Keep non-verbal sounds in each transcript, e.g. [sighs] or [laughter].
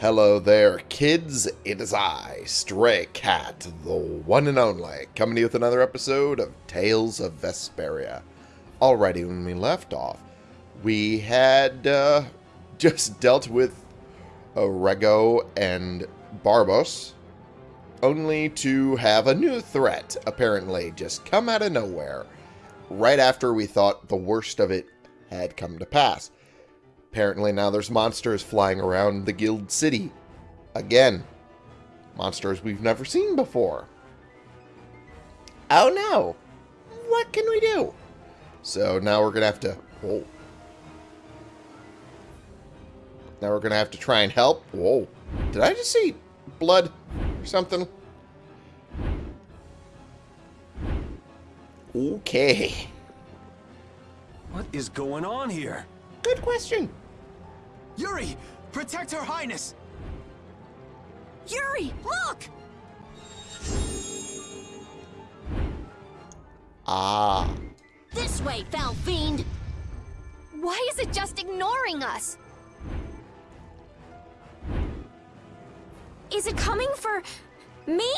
Hello there, kids. It is I, Stray Cat, the one and only, coming to you with another episode of Tales of Vesperia. Alrighty, when we left off, we had uh, [laughs] just dealt with Ragou and Barbos, only to have a new threat, apparently, just come out of nowhere, right after we thought the worst of it had come to pass. Apparently now there's monsters flying around the guild city. Again. Monsters we've never seen before. Oh no! What can we do? So now we're going to have to... Whoa. Now we're going to have to try and help. Whoa. Did I just see blood or something? Okay. What is going on here? Good question. Yuri! Protect Her Highness! Yuri, look! Ah. This way, foul fiend! Why is it just ignoring us? Is it coming for... me?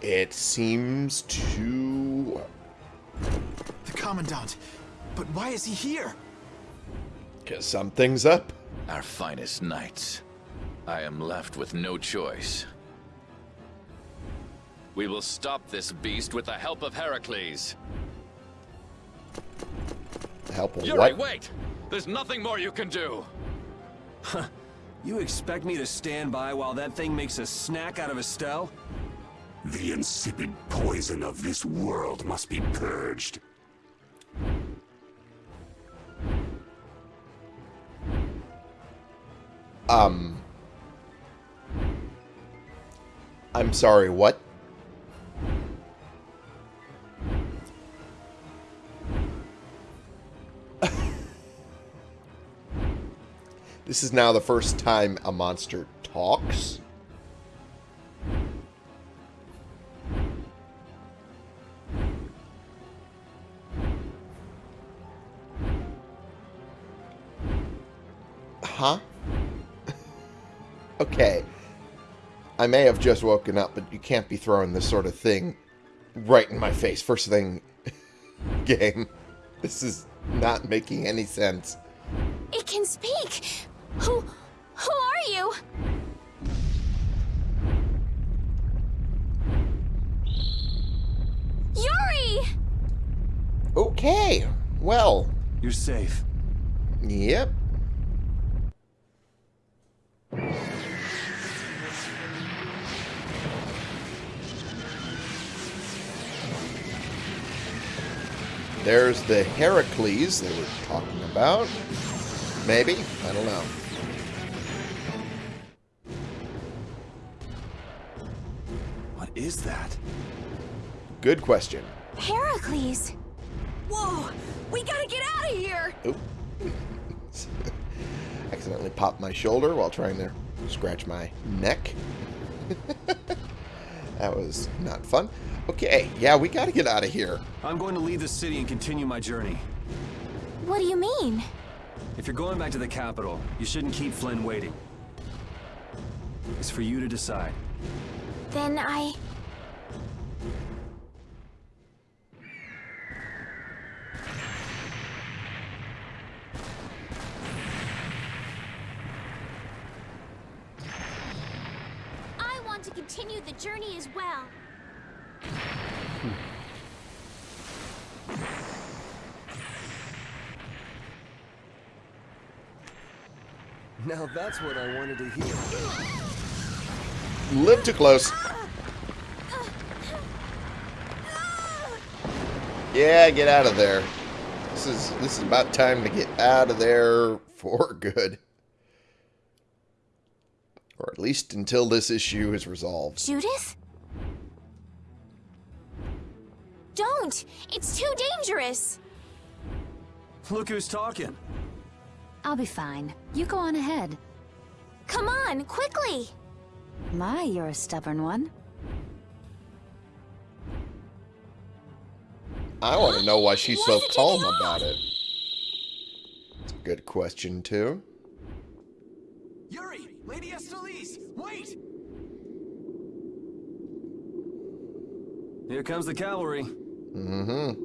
It seems to... The Commandant! But why is he here? Because something's up. Our finest knights. I am left with no choice. We will stop this beast with the help of Heracles. Help of Yuri, what? wait! There's nothing more you can do! You expect me to stand by while that thing makes a snack out of Estelle? The insipid poison of this world must be purged. Um. I'm sorry, what? [laughs] this is now the first time a monster talks. Huh? Okay. I may have just woken up, but you can't be throwing this sort of thing right in my face. First thing, [laughs] game. This is not making any sense. It can speak! Who... who are you? Yuri! Okay. Well, You're safe. yep. There's the Heracles they were talking about. Maybe? I don't know. What is that? Good question. Heracles! Whoa! We gotta get out of here! Oop. [laughs] Accidentally popped my shoulder while trying to scratch my neck. [laughs] that was not fun. Okay, yeah, we gotta get out of here. I'm going to leave the city and continue my journey. What do you mean? If you're going back to the capital, you shouldn't keep Flynn waiting. It's for you to decide. Then I... I want to continue the journey as well. Now that's what I wanted to hear. Live too close. Yeah, get out of there. This is this is about time to get out of there for good. Or at least until this issue is resolved. Judith? Don't! It's too dangerous! Look who's talking. I'll be fine. You go on ahead. Come on, quickly! My, you're a stubborn one. I want to know why she's so Why is it calm about it. It's a good question, too. Yuri, Lady Estellise, wait! Here comes the cavalry. Mm-hmm.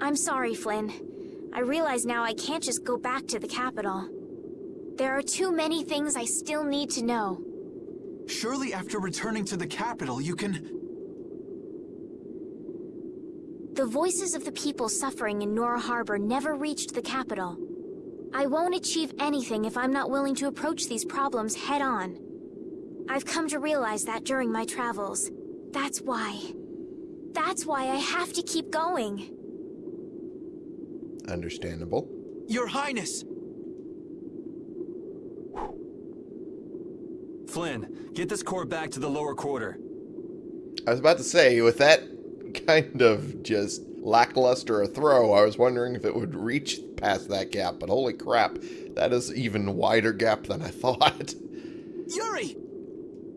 I'm sorry, Flynn. I realize now I can't just go back to the capital. There are too many things I still need to know. Surely after returning to the capital, you can... The voices of the people suffering in Nor Harbor never reached the capital. I won't achieve anything if I'm not willing to approach these problems head on. I've come to realize that during my travels. That's why. That's why I have to keep going. Understandable. Your Highness! Flynn, get this core back to the lower quarter. I was about to say, with that kind of just lackluster a throw, I was wondering if it would reach past that gap, but holy crap, that is even wider gap than I [laughs] thought. Yuri!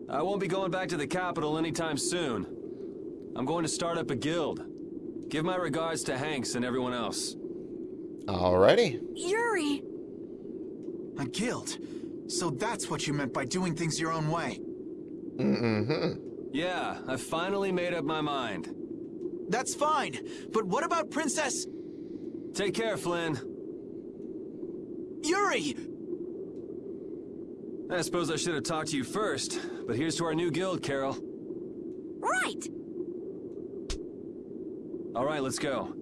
I won't be going back to the capital anytime soon. I'm going to start up a guild. Give my regards to Hanks and everyone else. Alrighty. Yuri! A guild. So that's what you meant by doing things your own way. Mm-hmm. Yeah, I finally made up my mind. That's fine, but what about Princess... Take care, Flynn. Yuri! I suppose I should have talked to you first, but here's to our new guild, Karol. Right! All right, let's go.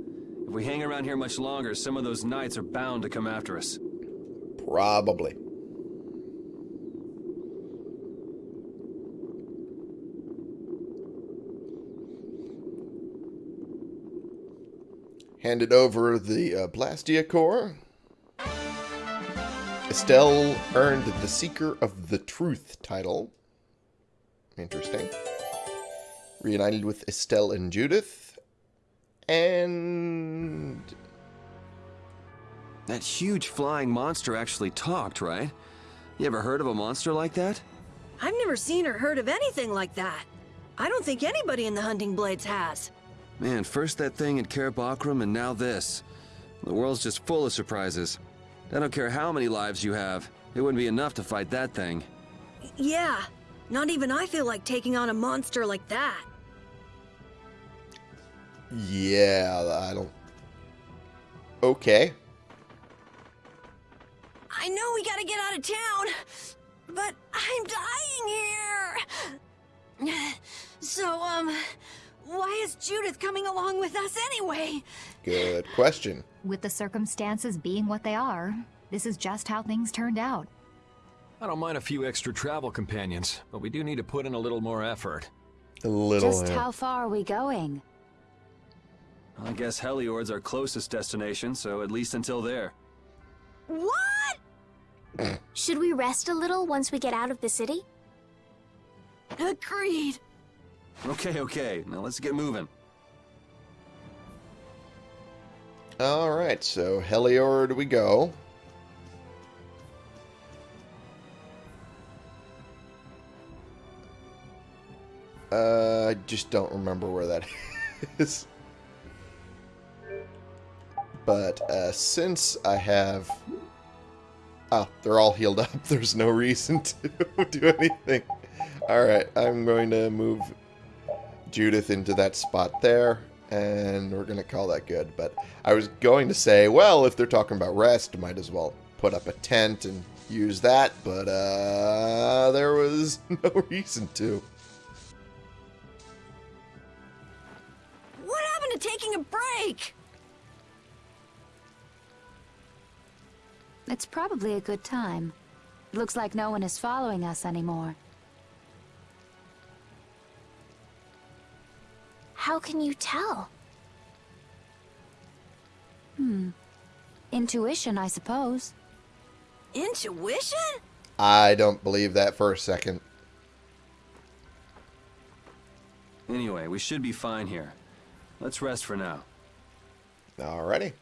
If we hang around here much longer, some of those knights are bound to come after us. Probably. Handed over the uh, Blastia core. Estelle earned the Seeker of the Truth title. Interesting. Reunited with Estelle and Judith. And That huge flying monster actually talked, right? You ever heard of a monster like that? I've never seen or heard of anything like that. I don't think anybody in the Hunting Blades has. Man, first that thing in Caer Bocram and now this. The world's just full of surprises. I don't care how many lives you have, it wouldn't be enough to fight that thing. Yeah, not even I feel like taking on a monster like that. Yeah, I don't. Okay. I know we gotta get out of town, but I'm dying here. So, um, why is Judith coming along with us anyway? Good question. With the circumstances being what they are, this is just how things turned out. I don't mind a few extra travel companions, but we do need to put in a little more effort. A little. Just how far are we going? I guess Heliord's our closest destination, so at least until there. What? Should we rest a little once we get out of the city? Agreed. Okay, okay, now let's get moving. Alright, so Heliord we go. Uh, I just don't remember where that [laughs] is. But uh, since I have... Oh, they're all healed up. [laughs] There's no reason [laughs] to do anything. Alright, I'm going to move Judith into that spot there, and we're going to call that good. But I was going to say, well, if they're talking about rest, might as well put up a tent and use that, but uh, there was [laughs] no reason to. What happened to taking a break? It's probably a good time. Looks like no one is following us anymore. How can you tell? Hmm. Intuition, I suppose. Intuition? I don't believe that for a second. Anyway, we should be fine here. Let's rest for now. Alrighty.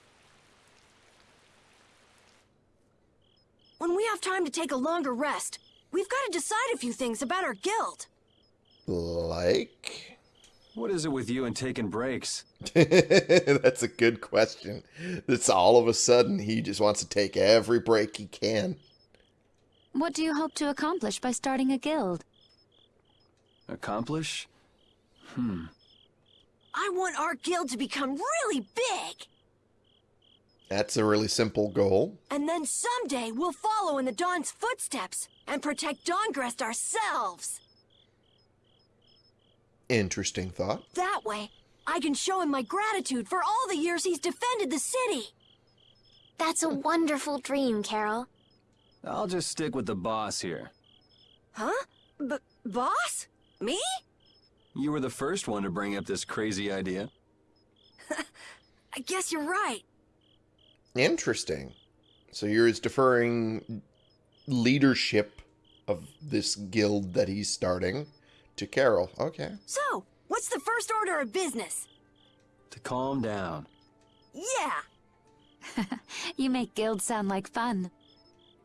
When we have time to take a longer rest, we've got to decide a few things about our guild. Like? What is it with you and taking breaks? [laughs] That's a good question. It's all of a sudden he just wants to take every break he can. What do you hope to accomplish by starting a guild? Accomplish? Hmm. I want our guild to become really big! That's a really simple goal. And then someday we'll follow in the Dawn's footsteps and protect Dahngrest ourselves. Interesting thought. That way, I can show him my gratitude for all the years he's defended the city. That's a wonderful dream, Karol. I'll just stick with the boss here. Huh? B boss? Me? You were the first one to bring up this crazy idea. [laughs] I guess you're right. Interesting. So you're deferring leadership of this guild that he's starting to Karol. Okay. So, what's the first order of business? To calm down. Yeah. [laughs] you make guilds sound like fun.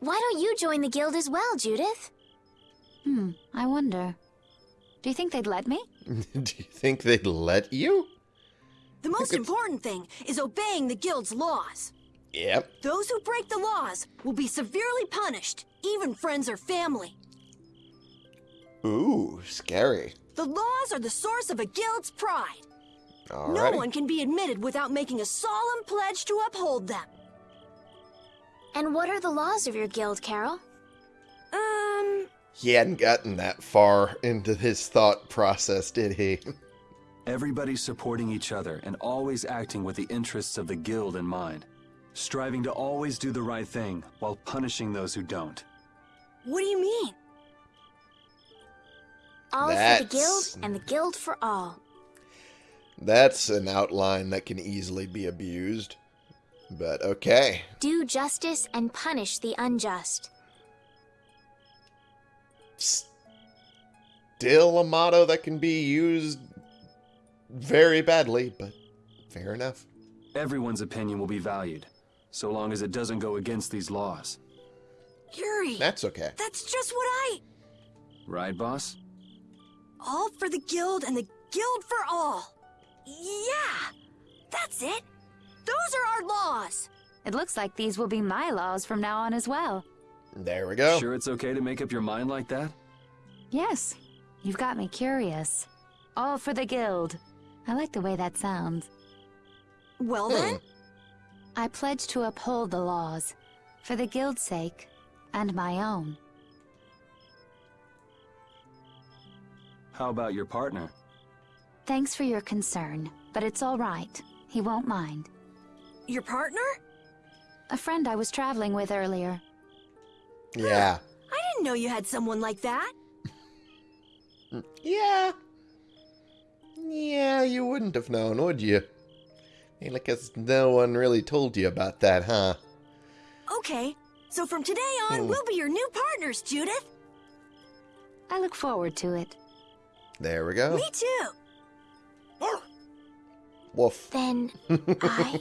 Why don't you join the guild as well, Judith? Hmm, I wonder. Do you think they'd let me? [laughs] Do you think they'd let you? The most important thing is obeying the guild's laws. Yep. Those who break the laws will be severely punished, even friends or family. Ooh, scary. The laws are the source of a guild's pride. Alrighty. No one can be admitted without making a solemn pledge to uphold them. And what are the laws of your guild, Karol? Um... He hadn't gotten that far into his thought process, did he? Everybody supporting each other and always acting with the interests of the guild in mind. Striving to always do the right thing while punishing those who don't. What do you mean? All for the guild and the guild for all. That's an outline that can easily be abused. But okay. Do justice and punish the unjust. Still a motto that can be used very badly, but fair enough. Everyone's opinion will be valued, so long as it doesn't go against these laws. Yuri, That's okay. that's just what I... Right, boss? All for the guild and the guild for all. Yeah, that's it. Those are our laws. It looks like these will be my laws from now on as well. There we go. Sure it's okay to make up your mind like that? Yes, you've got me curious. All for the guild. I like the way that sounds. Well Hmm. then, I pledge to uphold the laws, for the guild's sake, and my own. How about your partner? Thanks for your concern, but it's all right. He won't mind. your partner? A friend I was traveling with earlier. [gasps] Yeah. I didn't know you had someone like that. Mm, yeah. Yeah, you wouldn't have known, would you? Hey, like as no one really told you about that, huh? Okay, so from today on, Hmm. we'll be your new partners, Judith. I look forward to it. There we go. Me too. Woof. Then [laughs] I.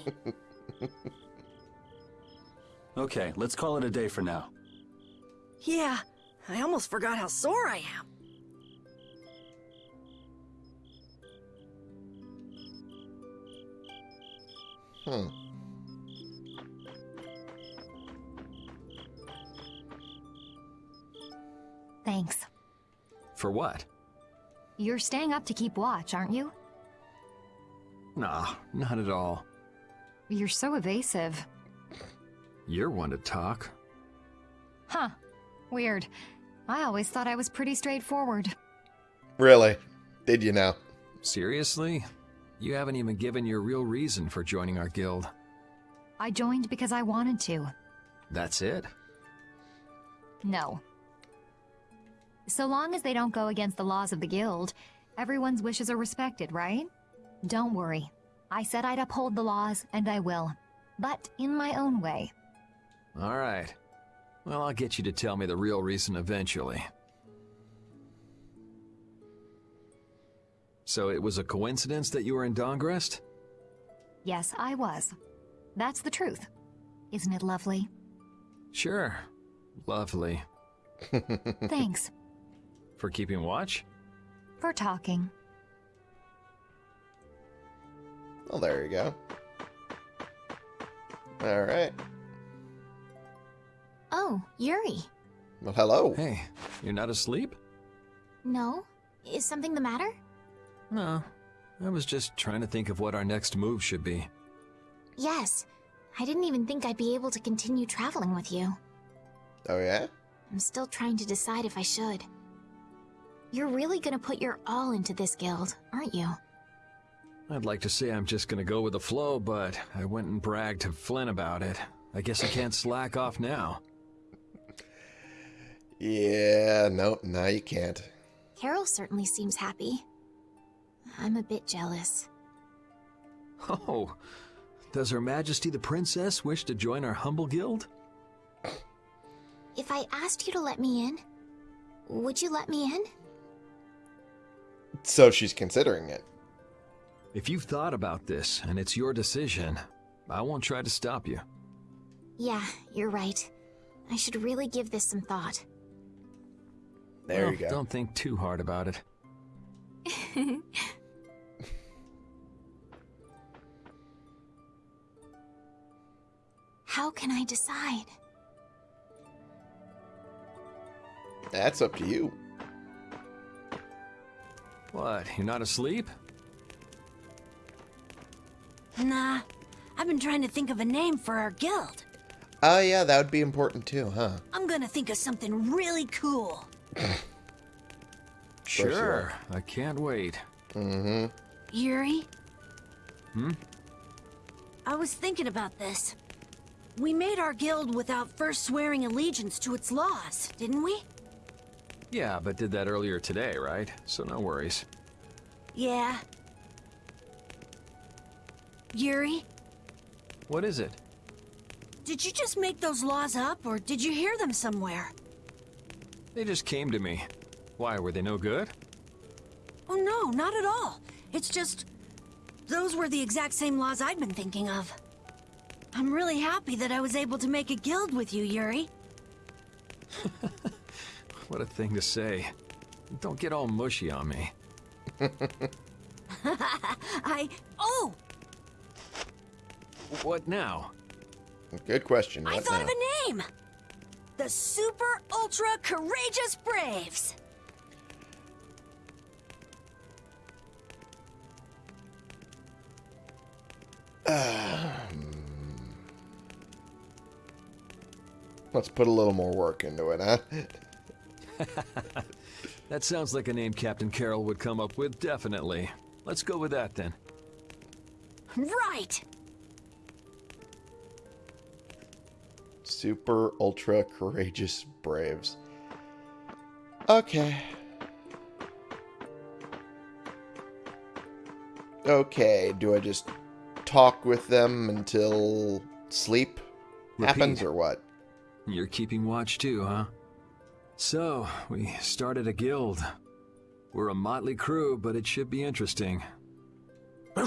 Okay, let's call it a day for now. Yeah, I almost forgot how sore I am. Hmm. Thanks. For what? You're staying up to keep watch, aren't you? Nah, not at all. You're so evasive. You're one to talk. Huh. Weird. I always thought I was pretty straightforward. Really? Did you now? Seriously? You haven't even given your real reason for joining our guild. I joined because I wanted to. That's it? No. So long as they don't go against the laws of the guild, everyone's wishes are respected, right? Don't worry. I said I'd uphold the laws, and I will. But in my own way. Alright. Well, I'll get you to tell me the real reason eventually. So it was a coincidence that you were in Dahngrest? Yes, I was. That's the truth. Isn't it lovely? Sure. Lovely. [laughs] Thanks For keeping watch? for talking. Well, there you go. All right. Oh, Yuri. Well, hello. Hey, you're not asleep? No? Is something the matter? No. I was just trying to think of what our next move should be. Yes. I didn't even think I'd be able to continue traveling with you. Oh, yeah? I'm still trying to decide if I should. You're really gonna put your all into this guild, aren't you? I'd like to say I'm just gonna go with the flow, but I went and bragged to Flynn about it. I guess I can't slack off now. [laughs] Yeah, no, now you can't. Karol certainly seems happy. I'm a bit jealous. Oh, does Her Majesty the Princess wish to join our humble guild? If I asked you to let me in, would you let me in? So she's considering it. If you've thought about this and it's your decision, I won't try to stop you. Yeah, you're right. I should really give this some thought. There Well, you oh, go. Don't think too hard about it. [laughs] How can I decide? That's up to you. What, you're not asleep? Nah, I've been trying to think of a name for our guild. Oh, yeah, that would be important too, huh? I'm gonna think of something really cool. Sure, I can't wait. Mm-hmm. Yuri, Hmm? I was thinking about this. We made our guild without first swearing allegiance to its laws, didn't we? Yeah, but did that earlier today, right? So no worries. Yeah. Yuri, What is it? did you just make those laws up, or did you hear them somewhere? They just came to me. Why, were they no good? Oh no, not at all. It's just... Those were the exact same laws I'd been thinking of. I'm really happy that I was able to make a guild with you, Yuri. [laughs] What a thing to say. Don't get all mushy on me. [laughs] I... Oh! What now? Good question. I What thought now? of a name! The Super Ultra Courageous Braves! [sighs] Hmm. Let's put a little more work into it, huh? [laughs] That sounds like a name Captain Karol would come up with, definitely. Let's go with that then. Right! Super ultra courageous braves. Okay. Okay, do I just talk with them until sleep happens or what? You're keeping watch too, huh? So, we started a guild. We're a motley crew, but it should be interesting. [laughs]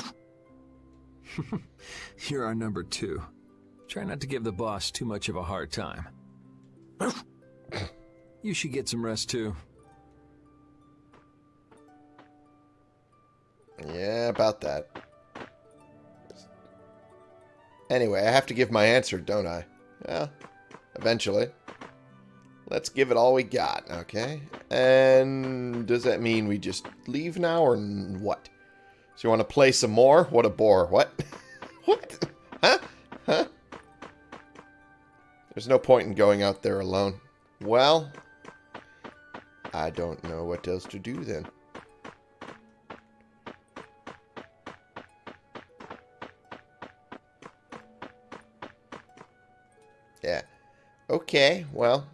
You're our number two. Try not to give the boss too much of a hard time. You should get some rest too. Yeah, about that. Anyway, I have to give my answer, don't I? Well, eventually. Let's give it all we got, okay? And does that mean we just leave now or what? So you want to play some more? What a bore. What? [laughs] what? Huh? Huh? There's no point in going out there alone. Well, I don't know what else to do then. Yeah. Okay, well.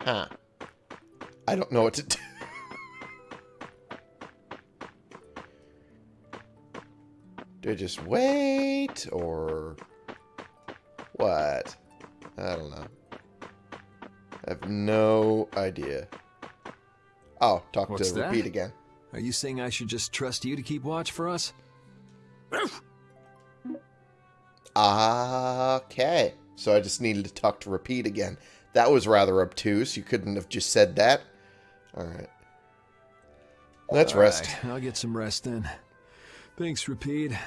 Huh. I don't know what to [laughs] do. do I just wait or what? I don't know. I have no idea. Oh, talk What's to that? Repede again. Are you saying I should just trust you to keep watch for us? Ah okay. So I just needed to talk to Repede again. That was rather obtuse. You couldn't have just said that. Alright. Let's All rest. right, I'll get some rest then. Thanks, Repede.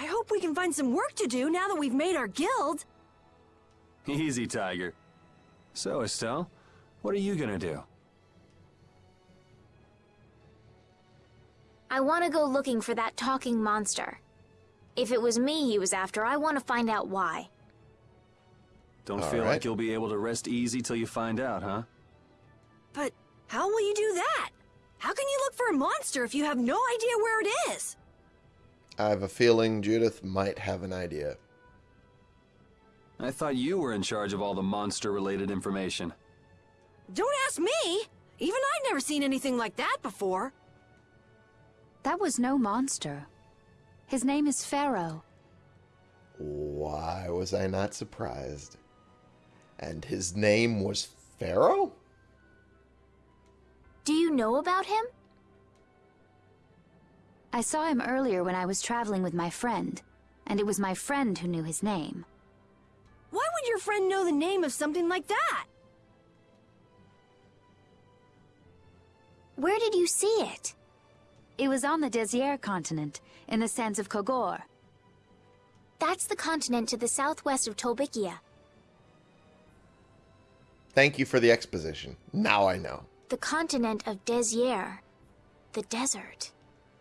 I hope we can find some work to do now that we've made our guild. Easy, Tiger. So, Estelle, what are you gonna do? I want to go looking for that talking monster. If it was me he was after, I want to find out why. Don't All feel right. like you'll be able to rest easy till you find out, huh? But how will you do that? How can you look for a monster if you have no idea where it is? I have a feeling Judith might have an idea. I thought you were in charge of all the monster-related information. Don't ask me! Even I've never seen anything like that before. That was no monster. His name is Phaeroh. Why was I not surprised? And his name was Phaeroh? Do you know about him? I saw him earlier when I was traveling with my friend, and it was my friend who knew his name. Why would your friend know the name of something like that? Where did you see it? It was on the Desier continent, in the sands of Kogorh. That's the continent to the southwest of Tolbyccia. Thank you for the exposition. Now I know. The continent of Desier. The desert.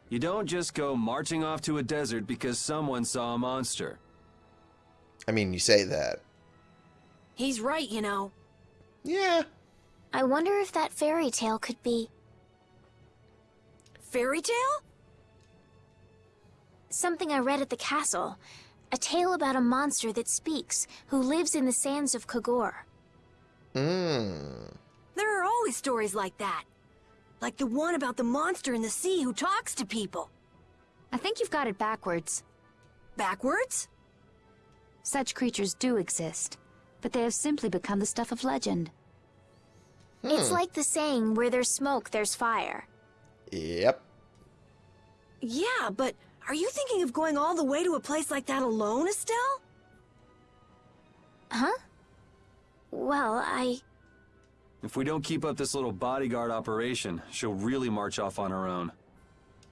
You don't just go marching off to a desert because someone saw a monster. I mean, you say that. He's right, you know. Yeah. I wonder if that fairy tale could be Fairy tale? something I read at the castle. A tale about a monster that speaks, who lives in the sands of Kogorh. Mmm. There are always stories like that. Like the one about the monster in the sea who talks to people. I think you've got it backwards. Backwards? Such creatures do exist, but they have simply become the stuff of legend. It's like the saying, where there's smoke, there's fire. Yep. Yeah, but are you thinking of going all the way to a place like that alone, Estelle? Huh? Well, I... If we don't keep up this little bodyguard operation, she'll really march off on her own.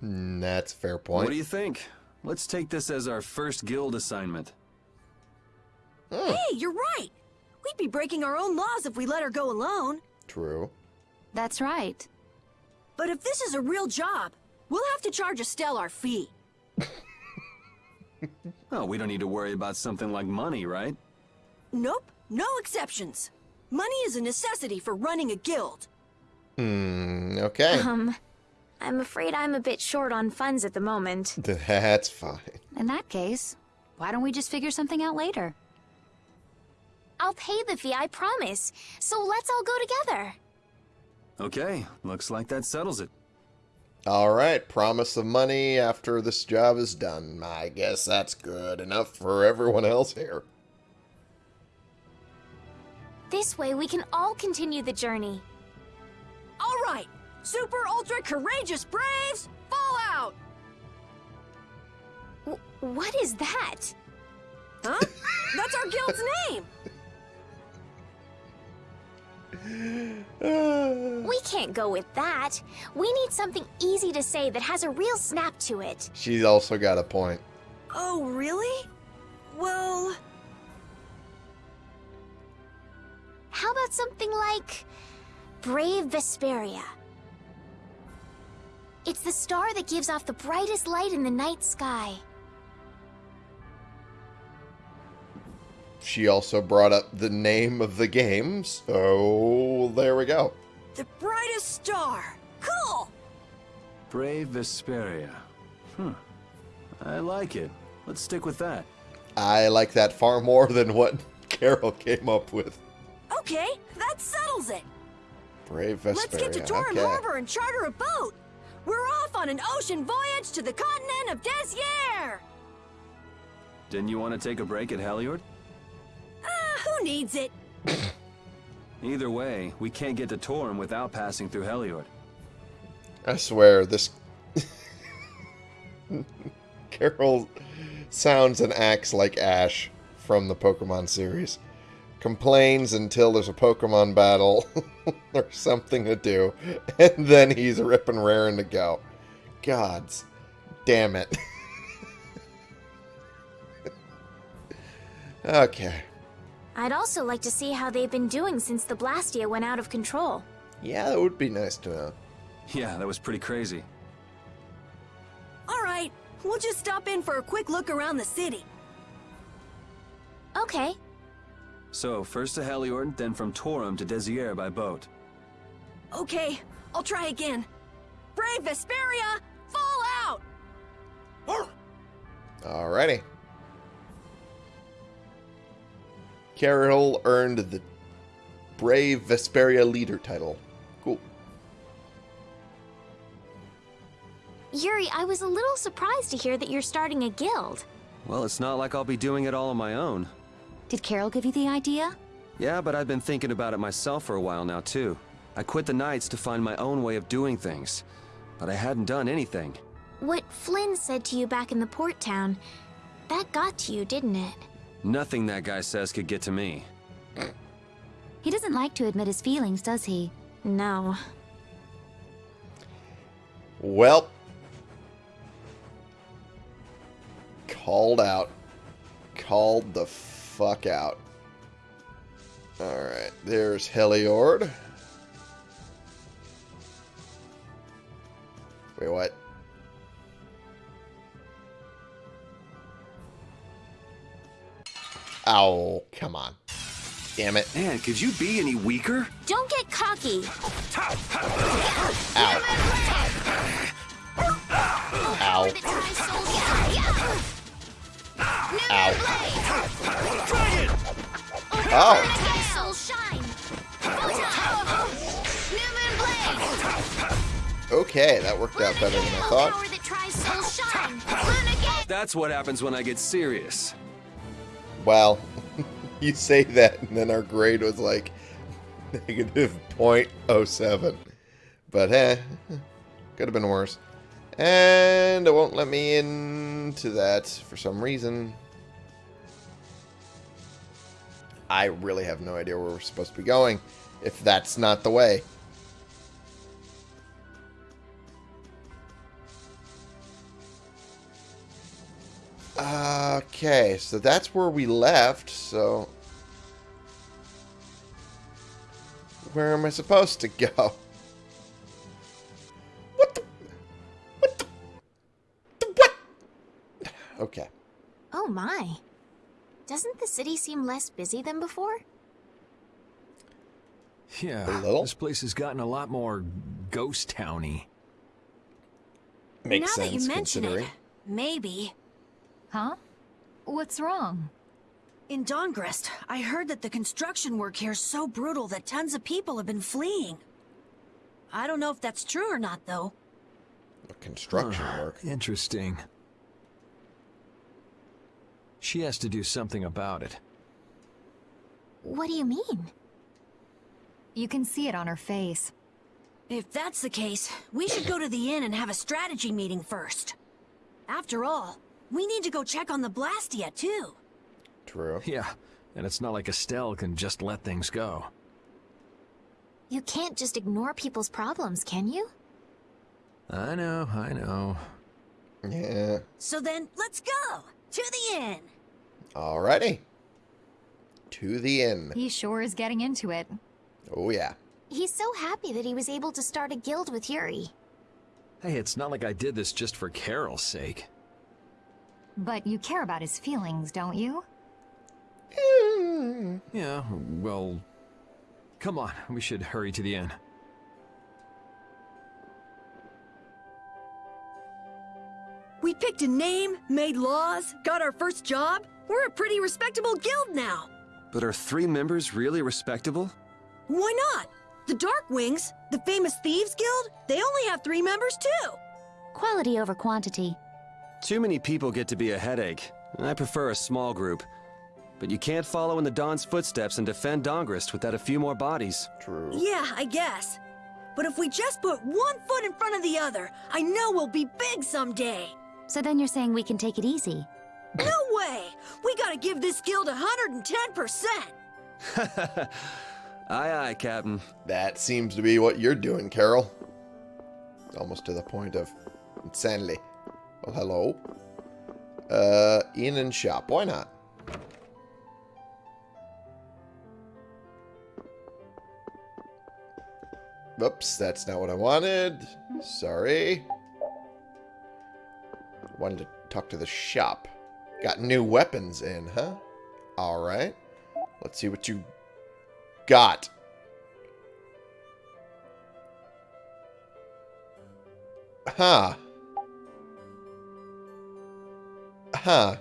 Mm, That's a fair point. What do you think? Let's take this as our first guild assignment. Hmm, Hey, you're right! We'd be breaking our own laws if we let her go alone. True. That's right. But if this is a real job, we'll have to charge Estelle our fee. [laughs] Oh, we don't need to worry about something like money, right? Nope, no exceptions. Money is a necessity for running a guild. Hmm, okay. Um, I'm afraid I'm a bit short on funds at the moment. [laughs] That's fine. In that case, why don't we just figure something out later? I'll pay the fee, I promise. So let's all go together. Okay, looks like that settles it. All right, promise of money after this job is done. I guess that's good enough for everyone else here. This way we can all continue the journey. All right, super ultra courageous braves, fall out! W what is that? Huh? That's our guild's name! [laughs] [sighs] We can't go with that. We need something easy to say that has a real snap to it. She's also got a point. Oh, really? Well, How about something like Brave Vesperia? It's the star that gives off the brightest light in the night sky. She also brought up the name of the game, so there we go. the brightest star. Cool! Brave Vesperia. Hmm. I like it. Let's stick with that. I like that far more than what Karol came up with. Okay, that settles it. Brave Vesperia. Let's get to Torim okay. Harbor and charter a boat. We're off on an ocean voyage to the continent of Desier. Didn't you want to take a break at Heliord? Who needs it? Either way, we can't get to Torim without passing through Heliord. I swear, this. [laughs] Karol sounds and acts like Ash from the Pokemon series. complains until there's a Pokemon battle [laughs] or something to do, and then he's ripping raring to go. Gods damn it. [laughs] okay. I'd also like to see how they've been doing since the Blastia went out of control. Yeah, that would be nice to know. Yeah, that was pretty crazy. All right, we'll just stop in for a quick look around the city. Okay. So, first to Heliord, then from Torim to Desier by boat. Okay, I'll try again. Brave Vesperia, fall out! Alrighty. Karol earned the Brave Vesperia Leader title. Cool. Yuri, I was a little surprised to hear that you're starting a guild. Well, it's not like I'll be doing it all on my own. Did Karol give you the idea? Yeah, but I've been thinking about it myself for a while now, too. I quit the Knights to find my own way of doing things. But I hadn't done anything. What Flynn said to you back in the port town, that got to you, didn't it? Nothing that guy says could get to me. He doesn't like to admit his feelings, does he? No. Well. Called out. Called the fuck out. Alright, there's Heliord. Wait, what? Oh, come on. Damn it. Man, could you be any weaker? Don't get cocky. Ow. Ow. Ow. Oh. Okay, that worked out better than I thought. That's what happens when I get serious. Well, [laughs] you say that, and then our grade was like [laughs] negative 0.07. But eh, could have been worse. And it won't let me into that for some reason. I really have no idea where we're supposed to be going, if that's not the way. Okay, so that's where we left, so... Where am I supposed to go? What the... What the... the what? Okay. Oh my. Doesn't the city seem less busy than before? Yeah, A little? this place has gotten a lot more ghost towny. Makes now sense, that you mention considering. it, maybe. Huh? What's wrong? In Dahngrest, I heard that the construction work here is so brutal that tons of people have been fleeing. I don't know if that's true or not, though. The Construction work. Interesting. She has to do something about it. What do you mean? You can see it on her face. If that's the case, we should go to the inn and have a strategy meeting first. After all, we need to go check on the Blastia, too. True. [laughs] Yeah, and it's not like Estelle can just let things go. You can't just ignore people's problems, can you? I know, I know. Yeah. So then, let's go! To the inn! Alrighty. To the inn. He sure is getting into it. Oh, yeah. He's so happy that he was able to start a guild with Yuri. Hey, it's not like I did this just for Karol's sake. But you care about his feelings, don't you? Yeah, well... Come on, we should hurry to the inn. We picked a name, made laws, got our first job. We're a pretty respectable guild now. But are three members really respectable? Why not? The Dark Wings, the famous Thieves Guild, they only have three members too. Quality over quantity. Too many people get to be a headache. I prefer a small group. But you can't follow in the Dawn's footsteps and defend Dahngrest without a few more bodies. True. Yeah, I guess. But if we just put one foot in front of the other, I know we'll be big someday. So then you're saying we can take it easy? No way! We gotta give this guild 110%! [laughs] aye, aye, Captain. That seems to be what you're doing, Karol. Almost to the point of insanity. Well, hello. Uh, in and shop. Why not? Oops, that's not what I wanted. Sorry. Wanted to talk to the shop. Got new weapons in, huh? Alright. Let's see what you got. Huh. Huh.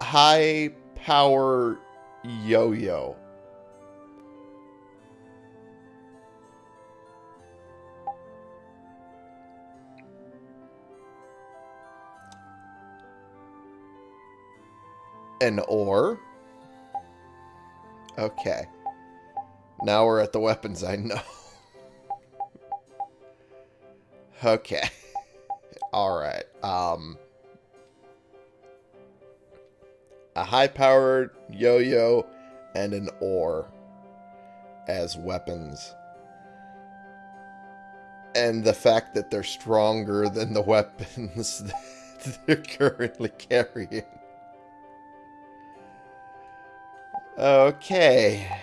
High power yo-yo. An oar. Okay. Now we're at the weapons I know. [laughs] okay. Alright. Um... A high-powered yo-yo and an oar as weapons. And the fact that they're stronger than the [laughs] weapons that they're currently carrying. Okay.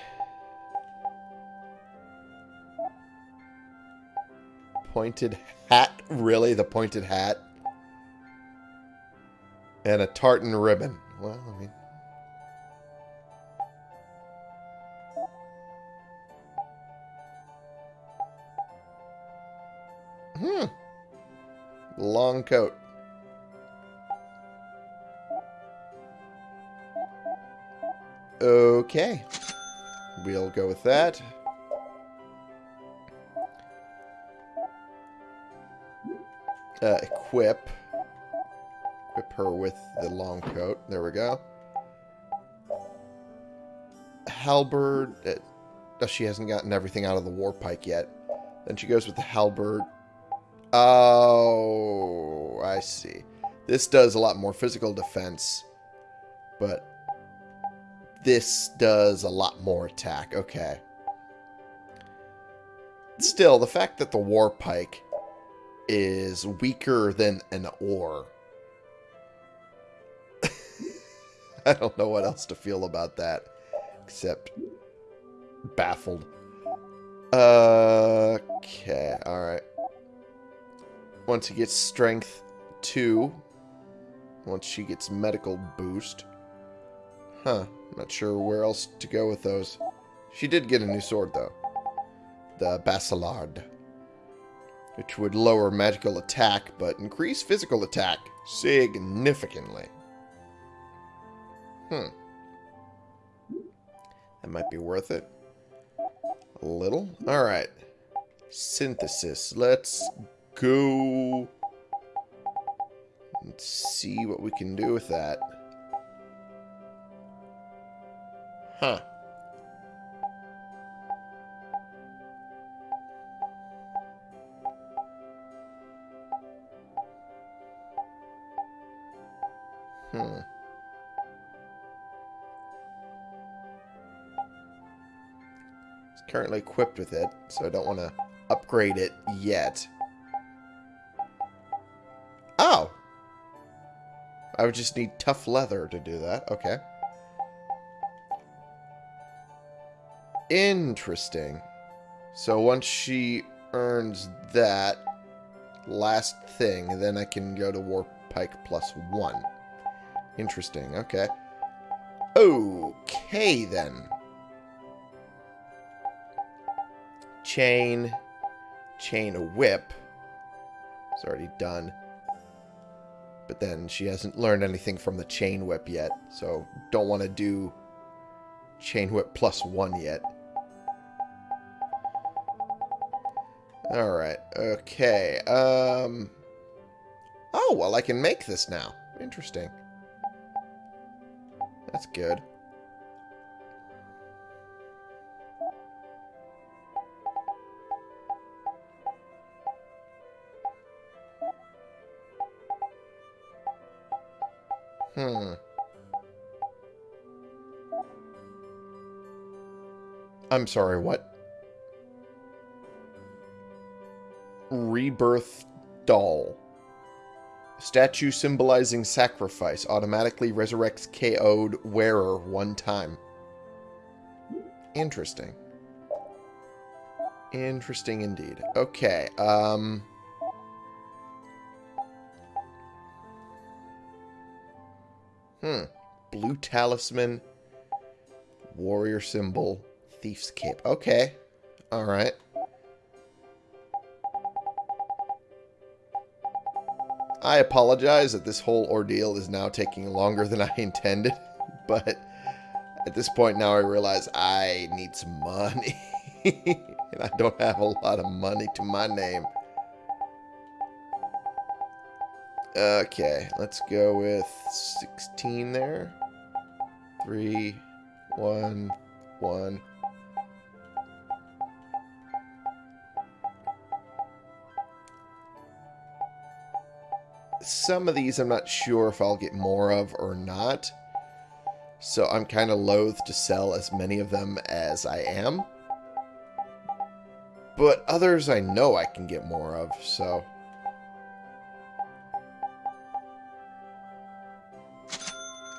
Pointed hat? Really? The pointed hat? And a tartan ribbon. Well, I mean... Hmm. Long coat. Okay. We'll go with that. Uh, equip. Equip her with the long coat. There we go. Halberd. Uh, she hasn't gotten everything out of the war pike yet. Then she goes with the halberd. Oh, I see. This does a lot more physical defense, but this does a lot more attack. Okay. Still, the fact that the war pike is weaker than an oar. [laughs] I don't know what else to feel about that, except baffled. Okay, alright. Once he gets strength 2, once she gets medical boost. Huh, not sure where else to go with those. She did get a new sword, though. The Basilard which would lower magical attack but increase physical attack significantly. Hmm. That might be worth it. A little? Alright. Synthesis. Let's go... Let's see what we can do with that. Huh. Currently equipped with it, so I don't want to upgrade it yet. Oh! I would just need tough leather to do that. Okay. Interesting. So once she earns that last thing, then I can go to War Pike plus one. Interesting, okay. Okay, then. Chain. Chain a whip. It's already done. But then she hasn't learned anything from the chain whip yet. So don't want to do chain whip plus one yet. Alright, okay. Um. Oh, well, I can make this now. Interesting. That's good. I'm sorry, what? Rebirth Doll. Statue symbolizing sacrifice automatically resurrects KO'd wearer one time. Interesting. Interesting indeed. Okay, um... Hmm. Blue talisman, warrior symbol, thief's cape. Okay. Alright. I apologize that this whole ordeal is now taking longer than [laughs] I intended, but at this point now I realize I need some money. [laughs] and I don't have a lot of money to my name. Okay, let's go with 16 there. 3, 1, 1. Some of these I'm not sure if I'll get more of or not. So I'm kind of loath to sell as many of them as I am. But others I know I can get more of, so...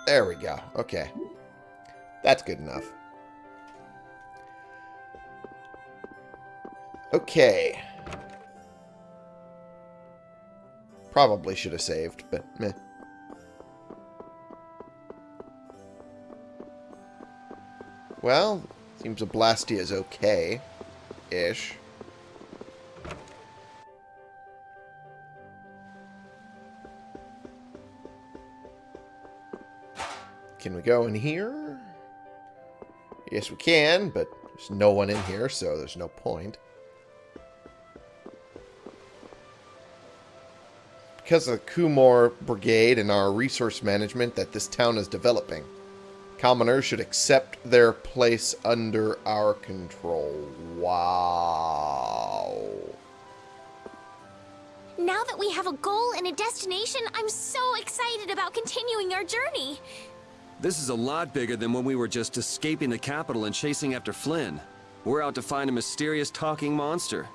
There we go. Okay. That's good enough. Okay. Probably should have saved, but meh. Well, seems a Blastia is okay-ish. Can we go in here? Yes, we can, but there's no one in here, so there's no point. Because of the Cumore Brigade and our resource management that this town is developing, commoners should accept their place under our control. Wow. Now that we have a goal and a destination, I'm so excited about continuing our journey. This is a lot bigger than when we were just escaping the capital and chasing after Flynn. We're out to find a mysterious talking monster.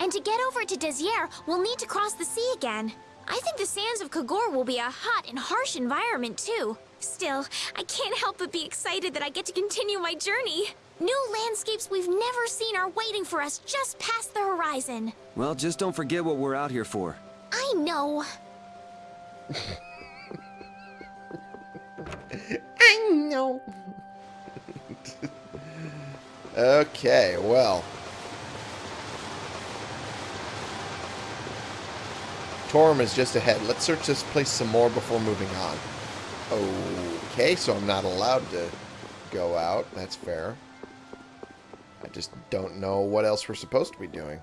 And to get over to Desier, we'll need to cross the sea again. I think the sands of Kogorh will be a hot and harsh environment, too. Still, I can't help but be excited that I get to continue my journey. New landscapes we've never seen are waiting for us just past the horizon. Well, just don't forget what we're out here for. I know. [laughs] I know. [laughs] okay, well. Torim is just ahead. Let's search this place some more before moving on. Okay, so I'm not allowed to go out. That's fair. I just don't know what else we're supposed to be doing.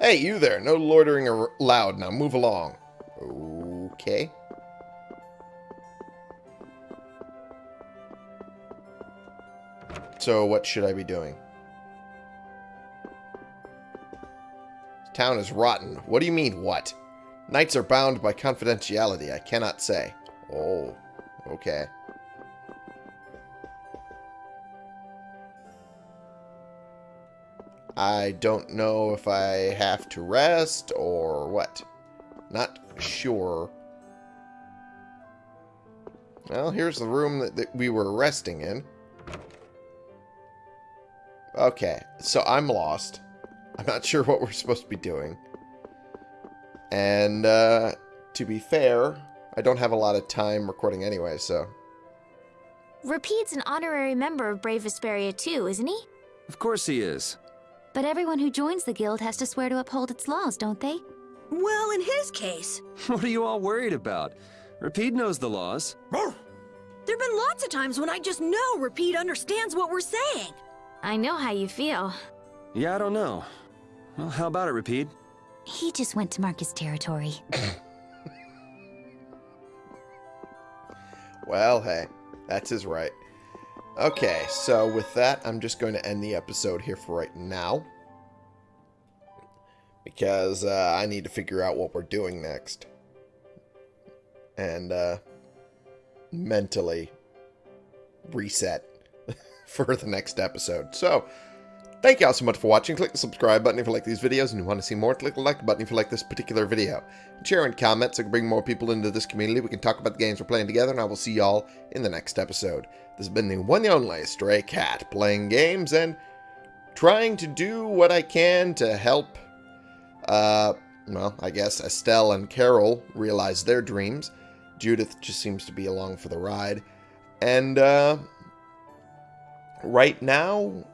Hey, you there. No loitering allowed. Now move along. Okay. So what should I be doing? Town is rotten. What do you mean, what? Knights are bound by confidentiality. I cannot say. Oh, okay. I don't know if I have to rest or what. Not sure. Well, here's the room that, that we were resting in. Okay, so I'm lost. I'm not sure what we're supposed to be doing. And, uh, to be fair, I don't have a lot of time recording anyway, so... Repede's an honorary member of Brave Vesperia too, isn't he? Of course he is. But everyone who joins the guild has to swear to uphold its laws, don't they? Well, in his case... [laughs] What are you all worried about? Repede knows the laws. There've been lots of times when I just know Rapide understands what we're saying. I know how you feel. Yeah, I don't know. Well, how about it, Repede? He just went to mark his territory. [laughs] well, hey, that's his right. Okay, so with that, I'm just going to end the episode here for right now. Because uh, I need to figure out what we're doing next. And uh, mentally reset. [laughs] for the next episode. So, thank you all so much for watching. Click the subscribe button if you like these videos and you want to see more. Click the like button if you like this particular video. Share and comment so we can bring more people into this community. We can talk about the games we're playing together, and I will see y'all in the next episode. This has been the one and only Stray Cat, playing games and trying to do what I can to help, uh, well, I guess Estelle and Karol realize their dreams. Judith just seems to be along for the ride. And, uh, right now,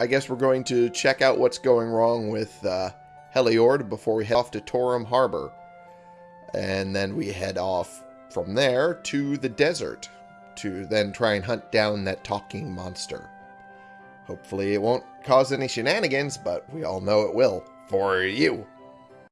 I guess we're going to check out what's going wrong with, uh, Heliord before we head off to Torim Harbor. And then we head off from there to the desert to then try and hunt down that talking monster. Hopefully it won't cause any shenanigans, but we all know it will. For you.